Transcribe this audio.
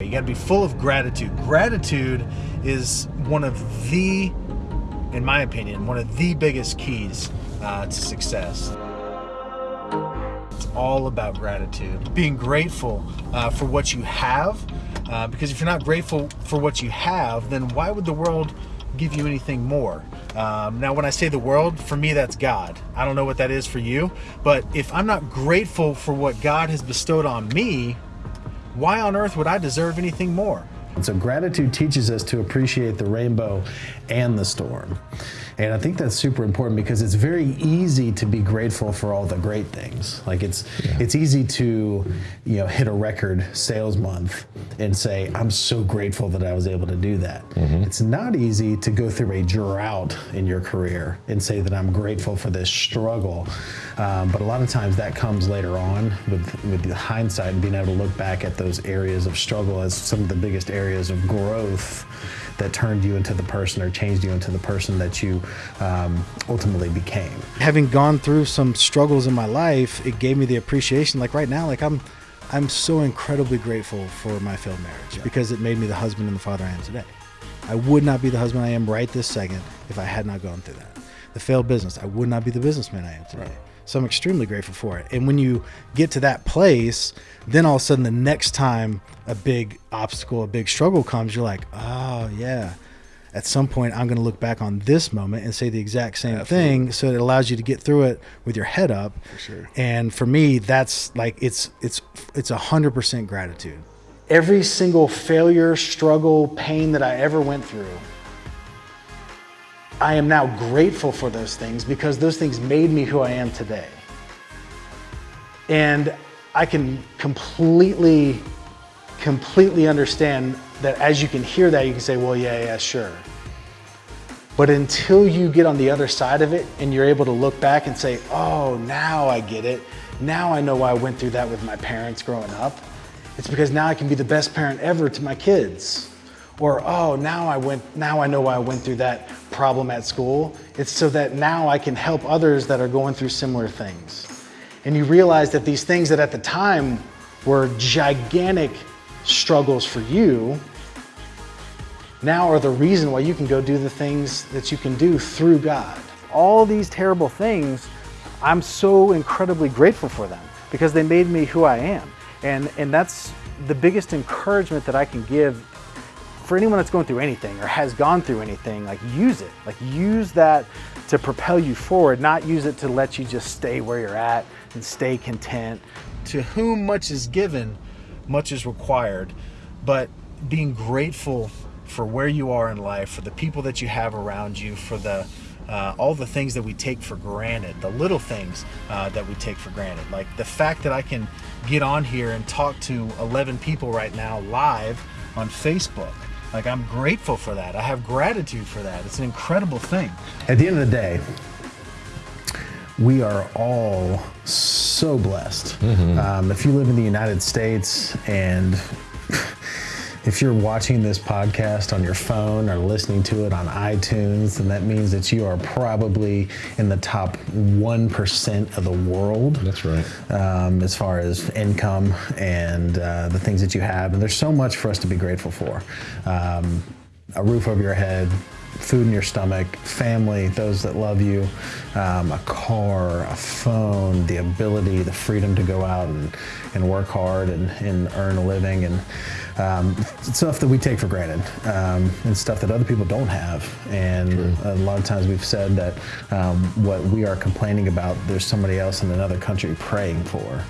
You got to be full of gratitude. Gratitude is one of the, in my opinion, one of the biggest keys uh, to success. It's all about gratitude. Being grateful uh, for what you have, uh, because if you're not grateful for what you have, then why would the world give you anything more? Um, now, when I say the world, for me, that's God. I don't know what that is for you, but if I'm not grateful for what God has bestowed on me, why on earth would I deserve anything more? And so gratitude teaches us to appreciate the rainbow and the storm. And I think that's super important because it's very easy to be grateful for all the great things. Like it's yeah. it's easy to, you know, hit a record sales month and say, I'm so grateful that I was able to do that. Mm-hmm. It's not easy to go through a drought in your career and say that I'm grateful for this struggle. Um, but a lot of times that comes later on with, with the hindsight and being able to look back at those areas of struggle as some of the biggest areas of growth that turned you into the person or changed you into the person that you um, ultimately became. Having gone through some struggles in my life, it gave me the appreciation. Like right now, like I'm, I'm so incredibly grateful for my failed marriage yeah. because it made me the husband and the father I am today. I would not be the husband I am right this second if I had not gone through that. The failed business, I would not be the businessman I am today. Right. So I'm extremely grateful for it. And when you get to that place, then all of a sudden the next time a big obstacle, a big struggle comes, you're like, oh yeah. At some point, I'm going to look back on this moment and say the exact same Absolutely. thing, so it allows you to get through it with your head up. For sure. And for me, that's like it's it's it's a hundred percent gratitude. Every single failure, struggle, pain that I ever went through, I am now grateful for those things because those things made me who I am today. And I can completely, completely understand that as you can hear that, you can say, well, yeah, yeah, sure. But until you get on the other side of it and you're able to look back and say, oh, now I get it. Now I know why I went through that with my parents growing up. It's because now I can be the best parent ever to my kids. Or, oh, now I went, now I know why I went through that problem at school. It's so that now I can help others that are going through similar things. And you realize that these things that at the time were gigantic struggles for you, now are the reason why you can go do the things that you can do through God. All these terrible things, I'm so incredibly grateful for them because they made me who I am. And, and that's the biggest encouragement that I can give for anyone that's going through anything or has gone through anything, like use it. Like use that to propel you forward, not use it to let you just stay where you're at and stay content. To whom much is given, much is required. But being grateful for where you are in life, for the people that you have around you, for the uh, all the things that we take for granted, the little things uh, that we take for granted. Like the fact that I can get on here and talk to 11 people right now live on Facebook. Like I'm grateful for that. I have gratitude for that. It's an incredible thing. At the end of the day, we are all so blessed. Mm-hmm. Um, if you live in the United States and if you're watching this podcast on your phone or listening to it on iTunes, then that means that you are probably in the top 1% of the world. That's right. Um, as far as income and uh, the things that you have. And there's so much for us to be grateful for. Um, a roof over your head, food in your stomach, family, those that love you, um, a car, a phone, the ability, the freedom to go out and, and work hard and, and earn a living, and um, stuff that we take for granted, um, and stuff that other people don't have. And True. a lot of times we've said that um, what we are complaining about, there's somebody else in another country praying for.